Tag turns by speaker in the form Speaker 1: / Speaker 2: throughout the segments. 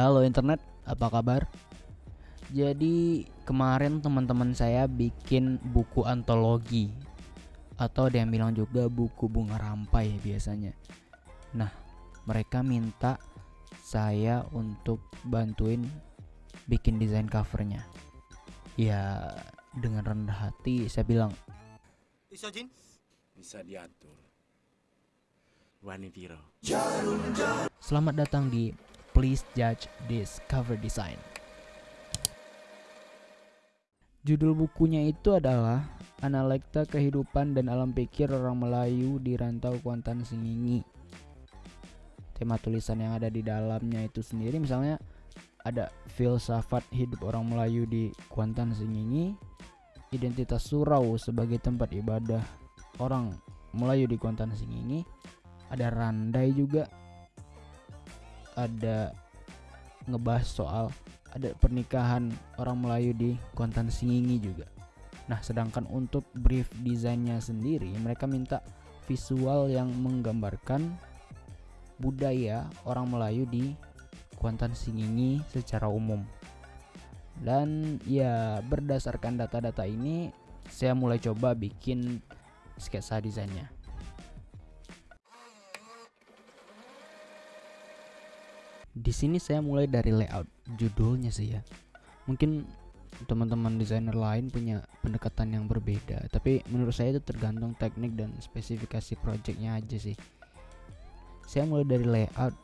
Speaker 1: Halo internet, apa kabar? Jadi kemarin teman-teman saya bikin buku antologi atau ada yang bilang juga buku bunga rampai biasanya. Nah, mereka minta saya untuk bantuin bikin desain covernya. Ya, dengan rendah hati saya bilang,
Speaker 2: Bisa Jin?
Speaker 3: bisa diatur. Wani Piro.
Speaker 1: Selamat datang di Please Judge This Cover Design. Judul bukunya itu adalah Analekta Kehidupan dan Alam Pikir Orang Melayu di Rantau Kuantan Singingi. Tema tulisan yang ada di dalamnya itu sendiri misalnya ada filsafat hidup orang Melayu di Kuantan Singingi, identitas surau sebagai tempat ibadah orang Melayu di Kuantan Singingi, ada randai juga ada ngebahas soal ada pernikahan orang Melayu di Kuantan Singingi juga. Nah, sedangkan untuk brief desainnya sendiri mereka minta visual yang menggambarkan budaya orang Melayu di Kuantan Singingi secara umum. Dan ya berdasarkan data-data ini saya mulai coba bikin sketsa desainnya. Di sini saya mulai dari layout judulnya sih ya. Mungkin teman-teman desainer lain punya pendekatan yang berbeda, tapi menurut saya itu tergantung teknik dan spesifikasi projectnya aja sih. Saya mulai dari layout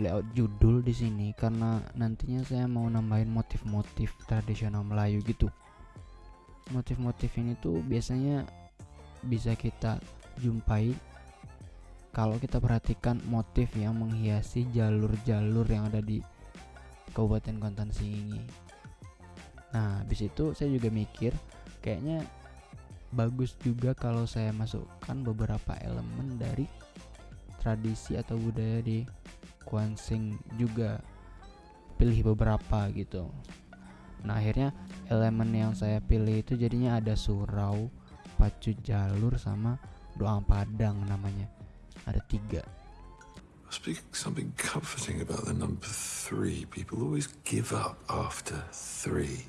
Speaker 1: layout judul di sini karena nantinya saya mau nambahin motif-motif tradisional Melayu gitu. Motif-motif ini tuh biasanya bisa kita jumpai kalau kita perhatikan motif yang menghiasi jalur-jalur yang ada di Kabupaten Kuantan Singingi. Nah, habis itu saya juga mikir kayaknya bagus juga kalau saya masukkan beberapa elemen dari tradisi atau budaya di Kuansing juga pilih beberapa gitu. Nah, akhirnya elemen yang saya pilih itu jadinya ada surau, pacu jalur sama doa padang namanya ada tiga
Speaker 4: be something comforting about the number three. People always give up after three.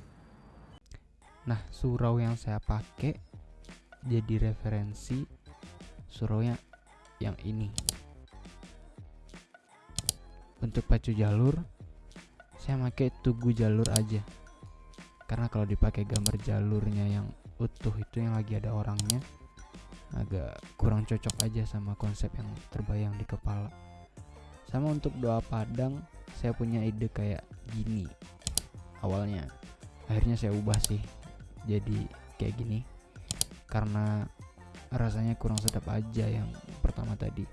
Speaker 1: nah surau yang saya pakai jadi referensi suraunya yang ini untuk pacu jalur saya pakai tugu jalur aja karena kalau dipakai gambar jalurnya yang utuh itu yang lagi ada orangnya agak kurang cocok aja sama konsep yang terbayang di kepala. Sama untuk doa padang saya punya ide kayak gini. Awalnya akhirnya saya ubah sih jadi kayak gini. Karena rasanya kurang sedap aja yang pertama tadi.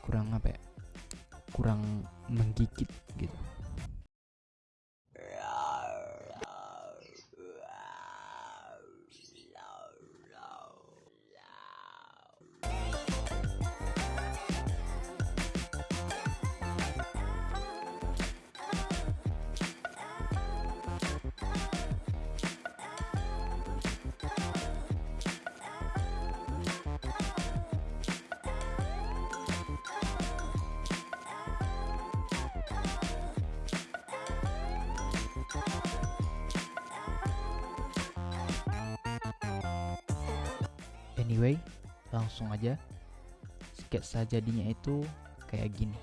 Speaker 1: Kurang apa ya? Kurang menggigit gitu Anyway, langsung aja sketsa jadinya itu kayak gini.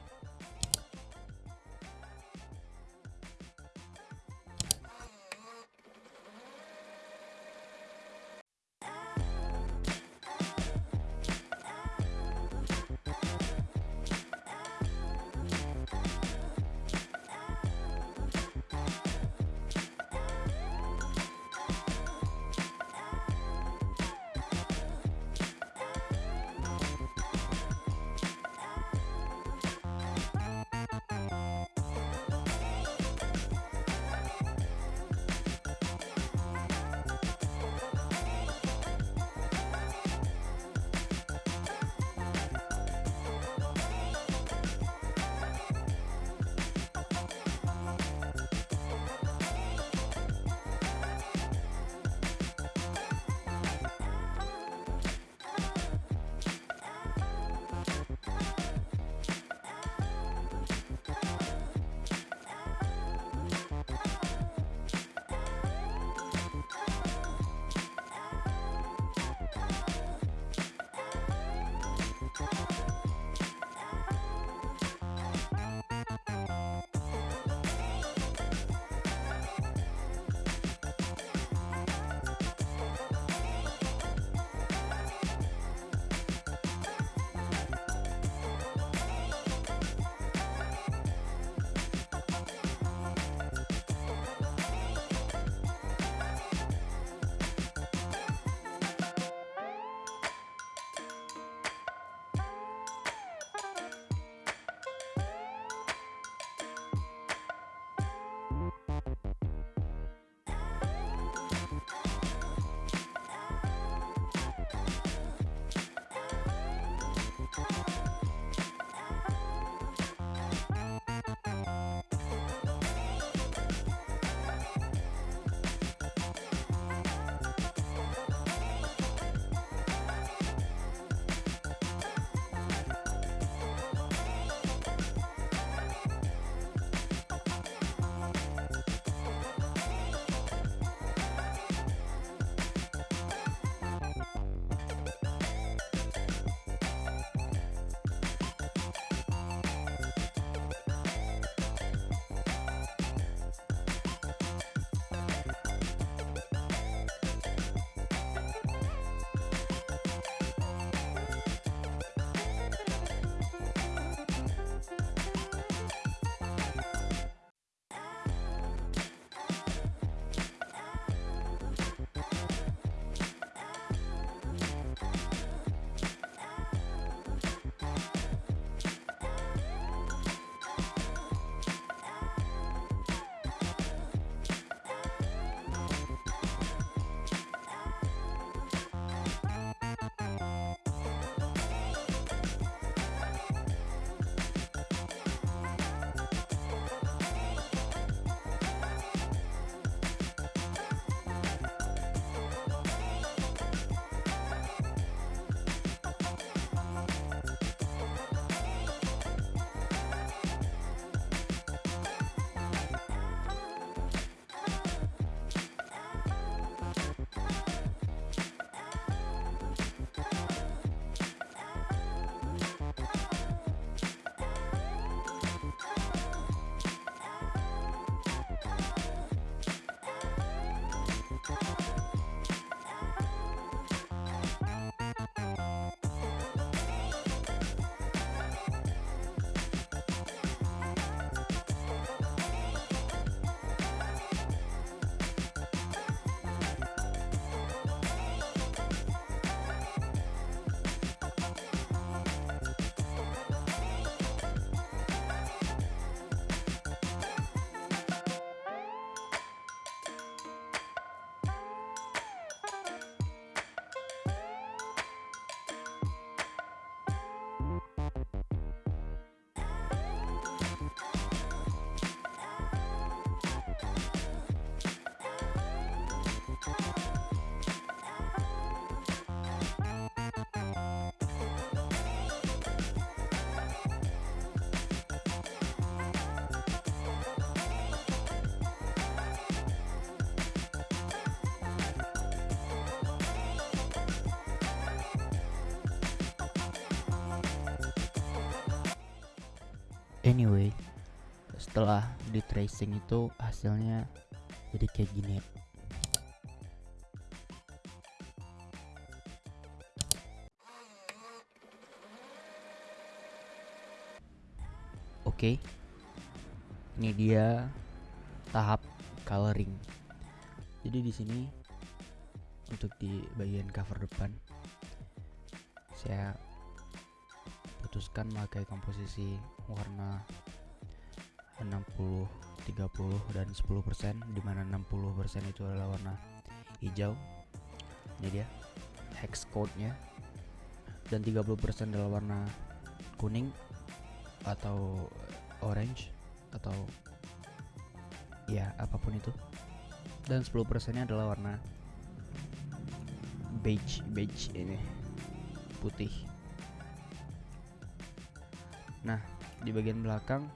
Speaker 1: Anyway setelah di tracing itu hasilnya jadi kayak gini Oke. Ini dia tahap coloring. Jadi di sini untuk di bagian cover depan saya putuskan pakai komposisi warna 60 30 dan 10% di mana 60% itu adalah warna hijau. Ini dia hex code nya dan 30% adalah warna kuning atau orange atau ya apa pun itu. Dan 10% nya adalah warna beige beige ini putih nah di bagian belakang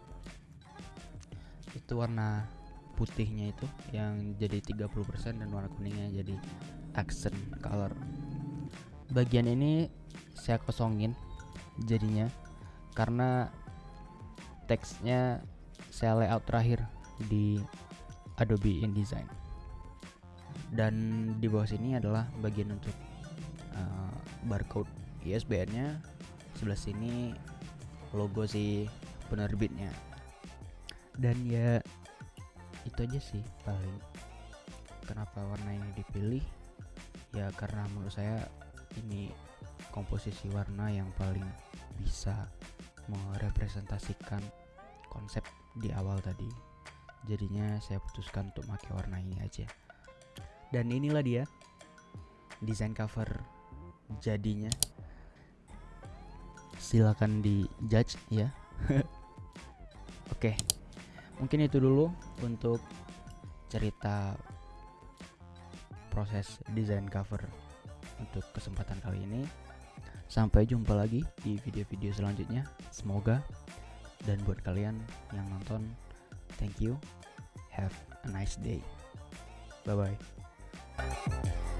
Speaker 1: itu warna putihnya itu yang jadi 30% dan warna kuningnya jadi accent color. Bagian ini saya kosongin jadinya karena teksnya saya layout terakhir di Adobe InDesign. Dan di bawah sini adalah bagian untuk uh, barcode ISBN nya sebelah sini logo si penerbitnya. Dan ya itu aja sih paling kenapa warna ini dipilih. Ya karena menurut saya ini komposisi warna yang paling bisa merepresentasikan konsep di awal tadi. Jadinya saya putuskan untuk pakai warna ini aja. Dan inilah dia desain cover jadinya silakan di judge ya. Oke. Mungkin itu dulu untuk cerita proses desain cover untuk kesempatan kali ini. Sampai jumpa lagi di video-video selanjutnya. Semoga dan buat kalian yang nonton thank you. Have a nice day. Bye bye